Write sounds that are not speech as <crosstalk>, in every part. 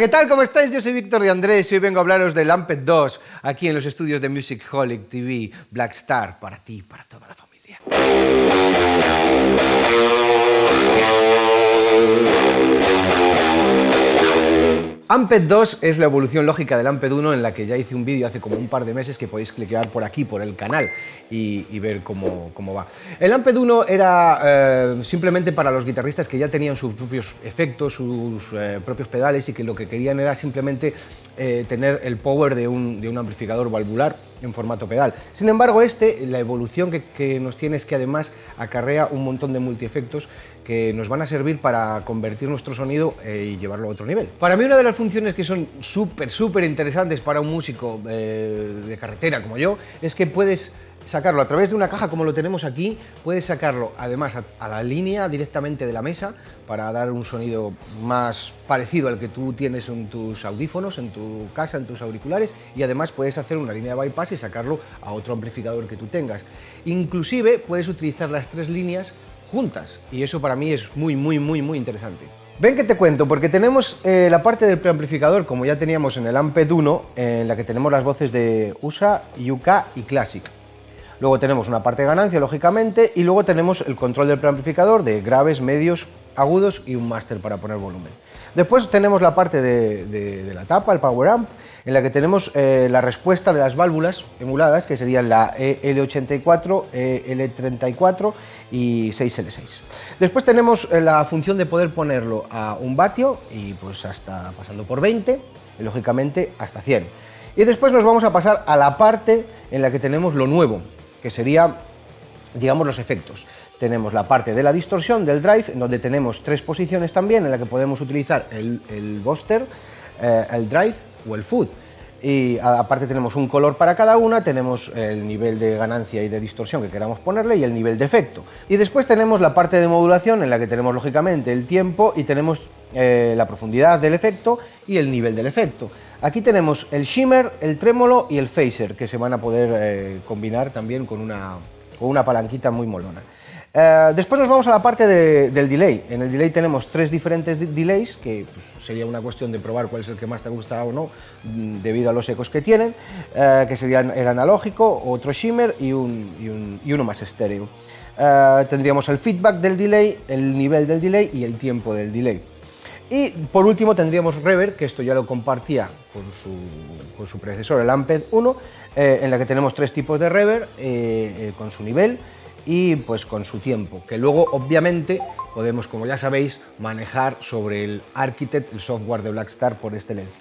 ¿qué tal? ¿Cómo estáis? Yo soy Víctor de Andrés y hoy vengo a hablaros del Amped 2 aquí en los estudios de Music Holic TV Black Star para ti para toda la familia. Amped 2 es la evolución lógica del Amped 1 en la que ya hice un vídeo hace como un par de meses que podéis cliquear por aquí, por el canal y, ver cómo, va. El Amped 1 era eh, simplemente para los guitarristas que ya tenían sus propios efectos, sus eh, propios pedales y que lo que querían era simplemente eh, tener el power de un, de un amplificador valvular en formato pedal. Sin embargo, este, la evolución que, nos tiene es que además acarrea un montón de multiefectos que nos van a servir para convertir nuestro sonido eh, y llevarlo a otro nivel. Para mí una de las funciones que son súper, súper interesantes para un músico eh, de carretera como yo, es que puedes sacarlo a través de una caja como lo tenemos aquí, puedes sacarlo además a, la línea directamente de la mesa para dar un sonido más parecido al que tú tienes en tus audífonos, en tu casa, en tus auriculares y además puedes hacer una línea de bypass y sacarlo a otro amplificador que tú tengas. Inclusive puedes utilizar las tres líneas juntas y eso para mí es muy muy muy muy interesante. Ven que te cuento, porque tenemos eh, la parte del preamplificador, como ya teníamos en el Amped 1, en la que tenemos las voces de USA, UK y Classic. Luego tenemos una parte de ganancia, lógicamente, y luego tenemos el control del preamplificador de graves, medios, agudos y un máster para poner volumen. Después tenemos la parte de, la tapa, el power amp, en la que tenemos eh, la respuesta de las válvulas emuladas, que serían la L84, L34 y 6L6. Después tenemos eh, la función de poder ponerlo a un vatio, y pues hasta pasando por 20, y lógicamente hasta 100. Y después nos vamos a pasar a la parte en la que tenemos lo nuevo, que sería, digamos, los efectos. Tenemos la parte de la distorsión del drive, en donde tenemos tres posiciones también, en la que podemos utilizar el, el Buster, eh, el drive o el food. Y aparte tenemos un color para cada una, tenemos el nivel de ganancia y de distorsión que queramos ponerle y el nivel de efecto. Y después tenemos la parte de modulación en la que tenemos lógicamente el tiempo y tenemos eh, la profundidad del efecto y el nivel del efecto. Aquí tenemos el shimmer, el trémolo y el phaser, que se van a poder eh, combinar también con una, con una palanquita muy molona. Eh, después nos vamos a la parte del delay. En el delay tenemos tres diferentes delays, que pues, sería una cuestión de probar cuál es el que más te gusta o no, mm, debido a los ecos que tienen, eh, que serían el analógico, otro shimmer y, uno más estéreo. tendríamos el feedback del delay, el nivel del delay y el tiempo del delay. Y por último tendríamos Reverb, que esto ya lo compartía con su, predecesor, el Amped 1, eh, en la que tenemos tres tipos de Reverb, eh, eh, con su nivel y pues con su tiempo, que luego obviamente podemos, como ya sabéis, manejar sobre el Architect, el software de Blackstar por este lens.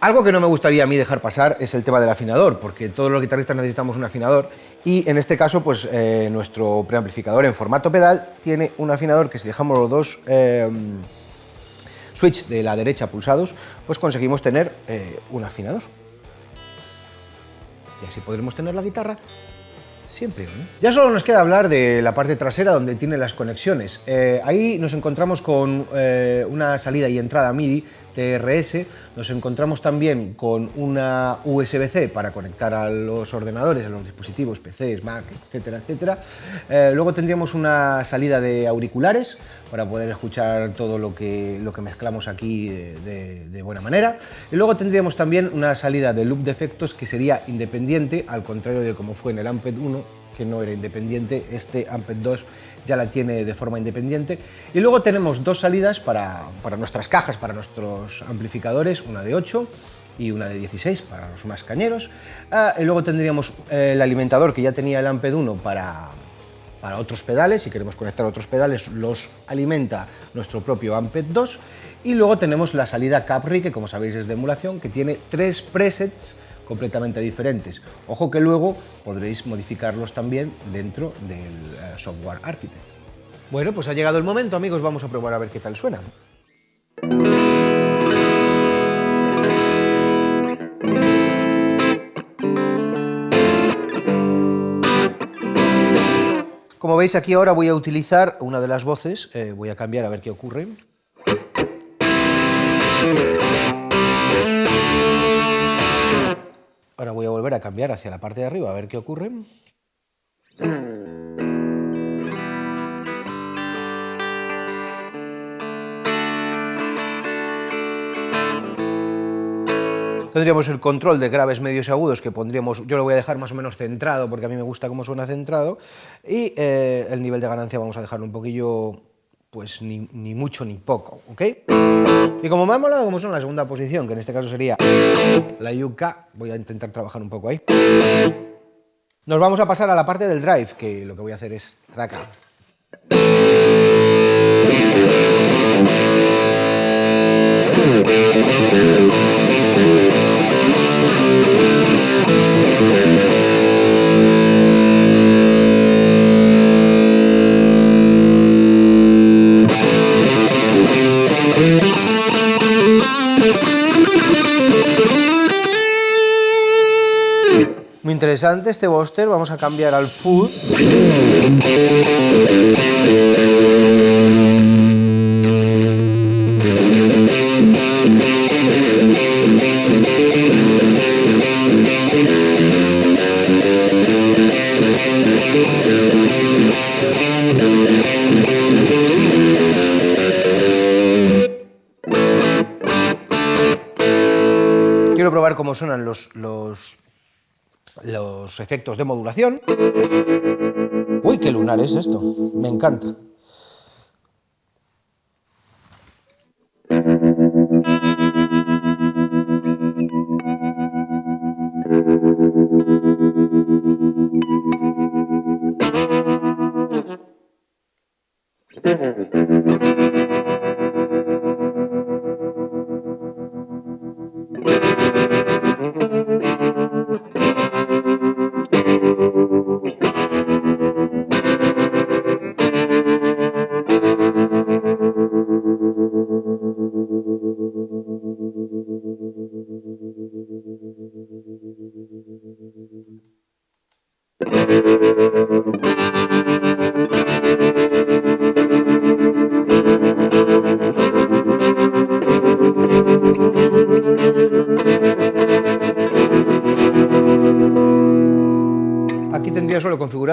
Algo que no me gustaría a mí dejar pasar es el tema del afinador, porque todos los guitarristas necesitamos un afinador y en este caso pues nuestro preamplificador en formato pedal tiene un afinador que si dejamos los dos switch de la derecha pulsados, pues conseguimos tener eh, un afinador. Y así podremos tener la guitarra siempre. Ya solo nos queda hablar de la parte trasera donde tiene las conexiones. Eh, ahí nos encontramos con eh, una salida y entrada MIDI TRS, nos encontramos también con una USB-C para conectar a los ordenadores, a los dispositivos, PCs, Mac, etcétera, etcétera. Eh, luego tendríamos una salida de auriculares para poder escuchar todo lo que, mezclamos aquí de, de buena manera. Y luego tendríamos también una salida de loop de efectos que sería independiente, al contrario de como fue en el Amped 1, que no era independiente, este Amped 2 ya la tiene de forma independiente. Y luego tenemos dos salidas para, nuestras cajas, para nuestros amplificadores, una de 8 y una de 16 para los más cañeros. Ah, y luego tendríamos eh, el alimentador que ya tenía el Amped 1 para, para otros pedales, si queremos conectar otros pedales los alimenta nuestro propio Amped 2 y luego tenemos la salida Capri que como sabéis es de emulación que tiene tres presets completamente diferentes. Ojo que luego podréis modificarlos también dentro del eh, software Architect. Bueno, pues ha llegado el momento, amigos, vamos a probar a ver qué tal suena. Como veis aquí ahora voy a utilizar una de las voces, eh, voy a cambiar a ver qué ocurre. Ahora voy a volver a cambiar hacia la parte de arriba a ver qué ocurre. Tendríamos el control de graves, medios y agudos que pondríamos, yo lo voy a dejar más o menos centrado porque a mí me gusta cómo suena centrado y eh, el nivel de ganancia vamos a dejarlo un poquillo, pues ni, mucho ni poco, ¿ok? Y como me ha molado como son la segunda posición, que en este caso sería la UK, voy a intentar trabajar un poco ahí. Nos vamos a pasar a la parte del drive, que lo que voy a hacer es traca. Interesante este Buster, vamos a cambiar al Food. Quiero probar cómo suenan los, los, los efectos de modulación. Uy, qué lunar es esto, me encanta. <laughs>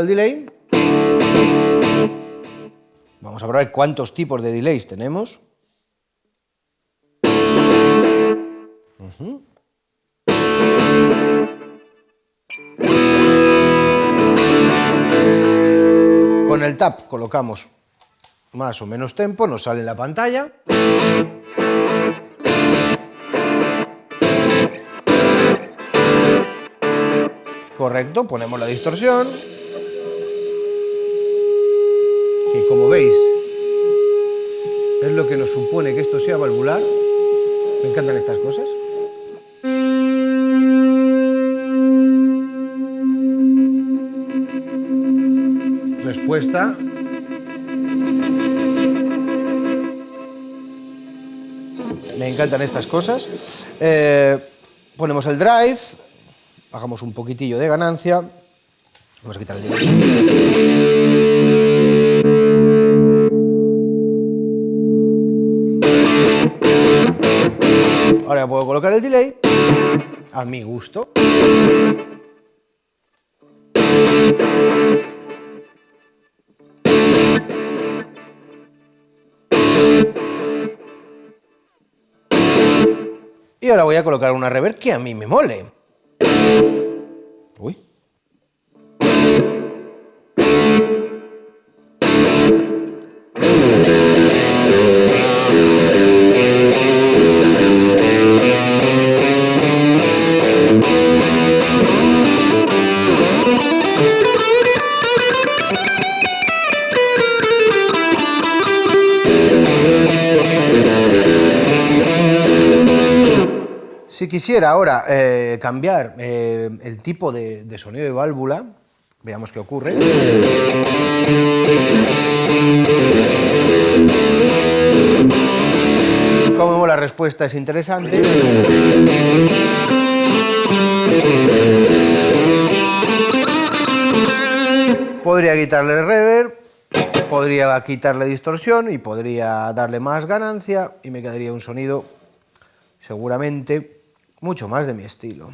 el delay. Vamos a ver cuántos tipos de delays tenemos. Con el tap colocamos más o menos tempo, nos sale en la pantalla. Correcto, ponemos la distorsión. Como veis, es lo que nos supone que esto sea valvular. Me encantan estas cosas. Respuesta. Me encantan estas cosas. Eh, ponemos el drive, bajamos un poquitillo de ganancia. Vamos a quitar el delay. Ahora puedo colocar el delay a mi gusto. Y ahora voy a colocar una reverb que a mí me mole. Uy. Quisiera ahora eh, cambiar eh, el tipo de, de sonido de válvula, veamos qué ocurre. Como la respuesta es interesante. Podría quitarle el reverb, podría quitarle distorsión y podría darle más ganancia y me quedaría un sonido seguramente mucho más de mi estilo.